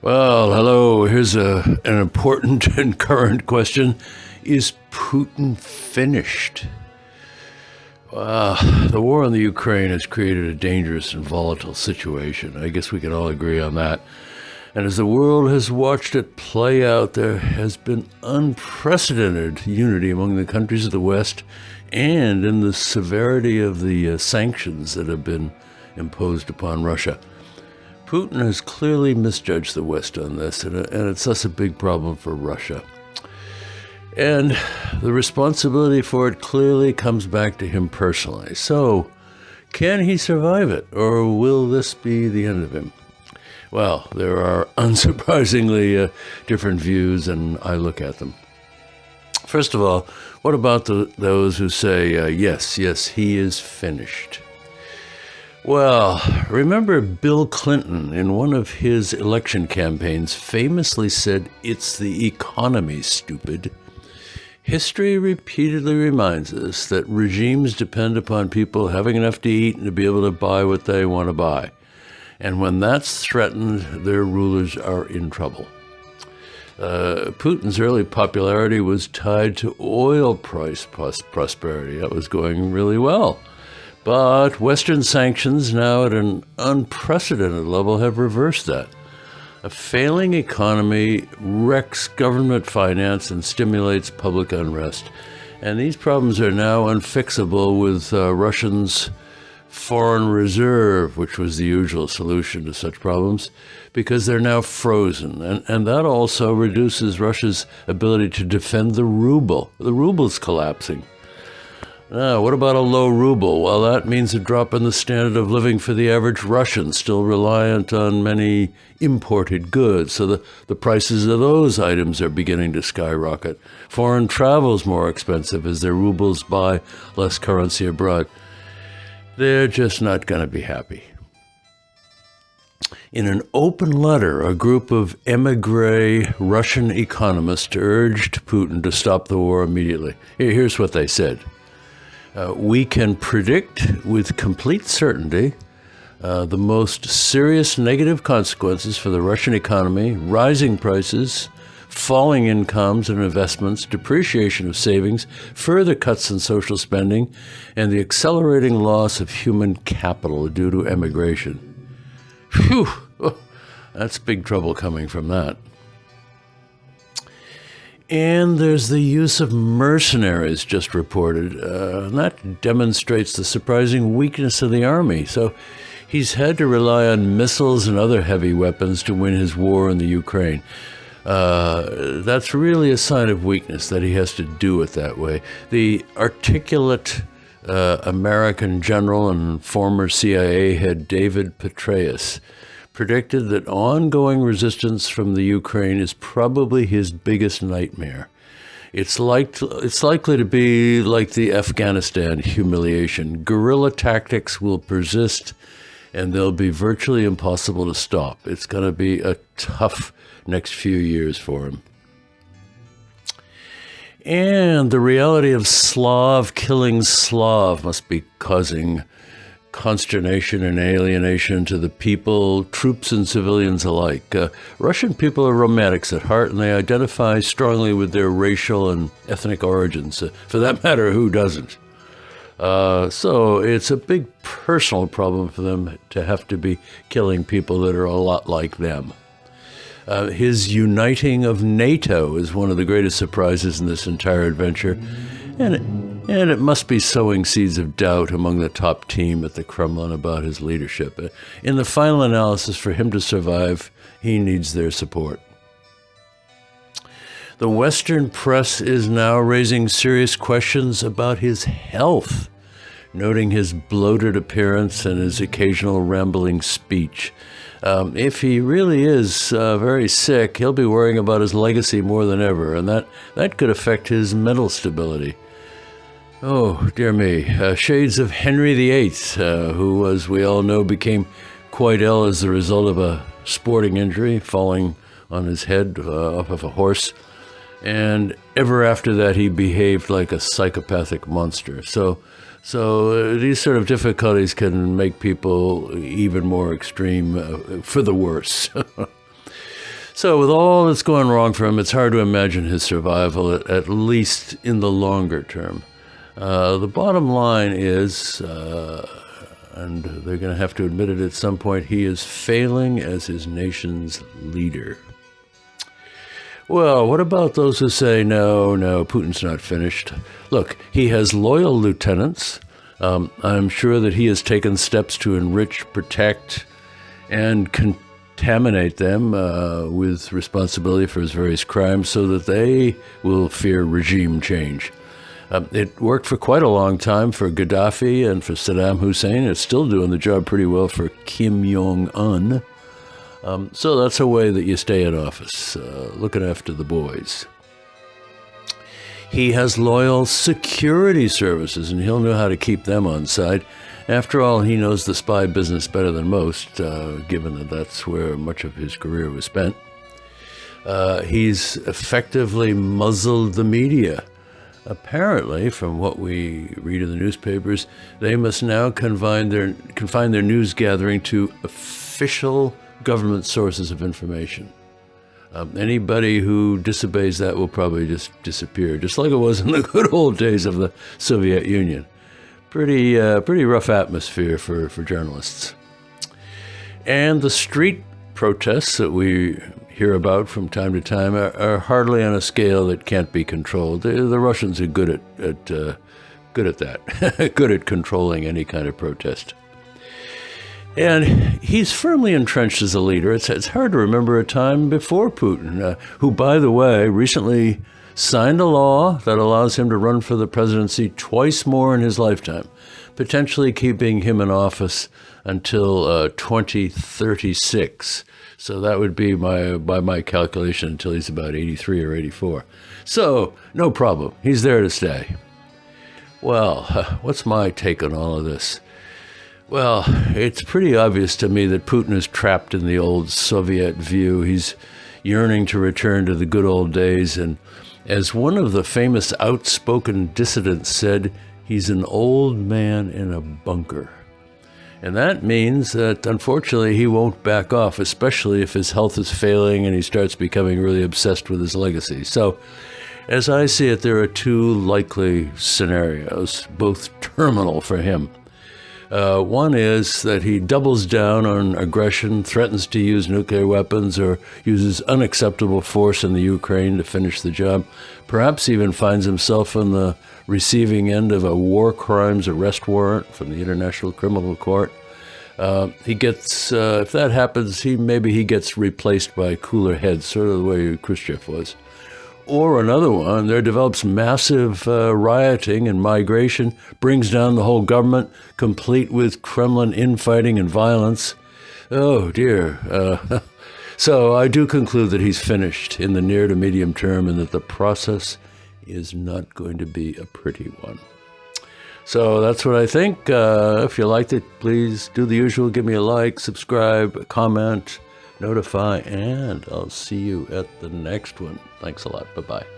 Well, hello. Here's a, an important and current question Is Putin finished? Well, the war in the Ukraine has created a dangerous and volatile situation. I guess we can all agree on that. And as the world has watched it play out, there has been unprecedented unity among the countries of the West and in the severity of the uh, sanctions that have been imposed upon Russia. Putin has clearly misjudged the West on this, and, and it's thus a big problem for Russia. And the responsibility for it clearly comes back to him personally. So, can he survive it, or will this be the end of him? Well, there are unsurprisingly uh, different views, and I look at them. First of all, what about the, those who say, uh, yes, yes, he is finished? Well, remember Bill Clinton in one of his election campaigns famously said, It's the economy, stupid. History repeatedly reminds us that regimes depend upon people having enough to eat and to be able to buy what they want to buy. And when that's threatened, their rulers are in trouble. Uh, Putin's early popularity was tied to oil price prosperity. That was going really well. But Western sanctions, now at an unprecedented level, have reversed that. A failing economy wrecks government finance and stimulates public unrest. And these problems are now unfixable with uh, Russians' foreign reserve, which was the usual solution to such problems, because they're now frozen. And, and that also reduces Russia's ability to defend the ruble. The ruble's collapsing. Now, what about a low ruble? Well, that means a drop in the standard of living for the average Russian, still reliant on many imported goods. So the, the prices of those items are beginning to skyrocket. Foreign travel's more expensive as their rubles buy less currency abroad. They're just not going to be happy. In an open letter, a group of emigre Russian economists urged Putin to stop the war immediately. Here's what they said. Uh, we can predict with complete certainty uh, the most serious negative consequences for the Russian economy, rising prices, falling incomes and investments, depreciation of savings, further cuts in social spending, and the accelerating loss of human capital due to emigration. Phew! That's big trouble coming from that. And there's the use of mercenaries just reported. Uh, and that demonstrates the surprising weakness of the army. So he's had to rely on missiles and other heavy weapons to win his war in the Ukraine. Uh, that's really a sign of weakness that he has to do it that way. The articulate uh, American general and former CIA head David Petraeus predicted that ongoing resistance from the Ukraine is probably his biggest nightmare. It's, like, it's likely to be like the Afghanistan humiliation. Guerrilla tactics will persist and they'll be virtually impossible to stop. It's going to be a tough next few years for him. And the reality of Slav killing Slav must be causing consternation and alienation to the people, troops and civilians alike. Uh, Russian people are romantics at heart and they identify strongly with their racial and ethnic origins. Uh, for that matter, who doesn't? Uh, so it's a big personal problem for them to have to be killing people that are a lot like them. Uh, his uniting of NATO is one of the greatest surprises in this entire adventure. And it, and it must be sowing seeds of doubt among the top team at the Kremlin about his leadership. In the final analysis, for him to survive, he needs their support. The Western press is now raising serious questions about his health, noting his bloated appearance and his occasional rambling speech. Um, if he really is uh, very sick, he'll be worrying about his legacy more than ever, and that, that could affect his mental stability. Oh, dear me. Uh, shades of Henry VIII, uh, who, as we all know, became quite ill as the result of a sporting injury, falling on his head uh, off of a horse. And ever after that, he behaved like a psychopathic monster. So, so uh, these sort of difficulties can make people even more extreme uh, for the worse. So, with all that's going wrong for him, it's hard to imagine his survival, at least in the longer term. Uh, the bottom line is, uh, and they're going to have to admit it at some point, he is failing as his nation's leader. Well, what about those who say, no, no, Putin's not finished? Look, he has loyal lieutenants. Um, I'm sure that he has taken steps to enrich, protect, and contaminate them uh, with responsibility for his various crimes so that they will fear regime change. Um, it worked for quite a long time for Gaddafi and for Saddam Hussein. It's still doing the job pretty well for Kim Jong un. Um, so that's a way that you stay in office, uh, looking after the boys. He has loyal security services, and he'll know how to keep them on side. After all, he knows the spy business better than most, uh, given that that's where much of his career was spent. Uh, he's effectively muzzled the media. Apparently, from what we read in the newspapers, they must now confine their, confine their news gathering to official government sources of information. Um, anybody who disobeys that will probably just disappear, just like it was in the good old days of the Soviet Union. Pretty, uh, pretty rough atmosphere for, for journalists. And the street protests that we hear about from time to time are, are hardly on a scale that can't be controlled. The, the Russians are good at, at uh, good at that, good at controlling any kind of protest. And he's firmly entrenched as a leader. It's, it's hard to remember a time before Putin, uh, who, by the way, recently signed a law that allows him to run for the presidency twice more in his lifetime, potentially keeping him in office until uh, 2036. So that would be my, by my calculation, until he's about 83 or 84. So no problem. He's there to stay. Well, what's my take on all of this? Well, it's pretty obvious to me that Putin is trapped in the old Soviet view. He's yearning to return to the good old days. And as one of the famous outspoken dissidents said, he's an old man in a bunker. And that means that unfortunately he won't back off, especially if his health is failing and he starts becoming really obsessed with his legacy. So, as I see it, there are two likely scenarios, both terminal for him. Uh, one is that he doubles down on aggression, threatens to use nuclear weapons, or uses unacceptable force in the Ukraine to finish the job. Perhaps even finds himself on the receiving end of a war crimes arrest warrant from the International Criminal Court. Uh, he gets, uh, if that happens, he maybe he gets replaced by cooler heads, sort of the way Khrushchev was. Or another one, there develops massive uh, rioting and migration, brings down the whole government, complete with Kremlin infighting and violence. Oh dear. Uh, so I do conclude that he's finished in the near to medium term and that the process is not going to be a pretty one. So that's what I think. Uh, if you liked it, please do the usual give me a like, subscribe, comment notify, and I'll see you at the next one. Thanks a lot. Bye bye.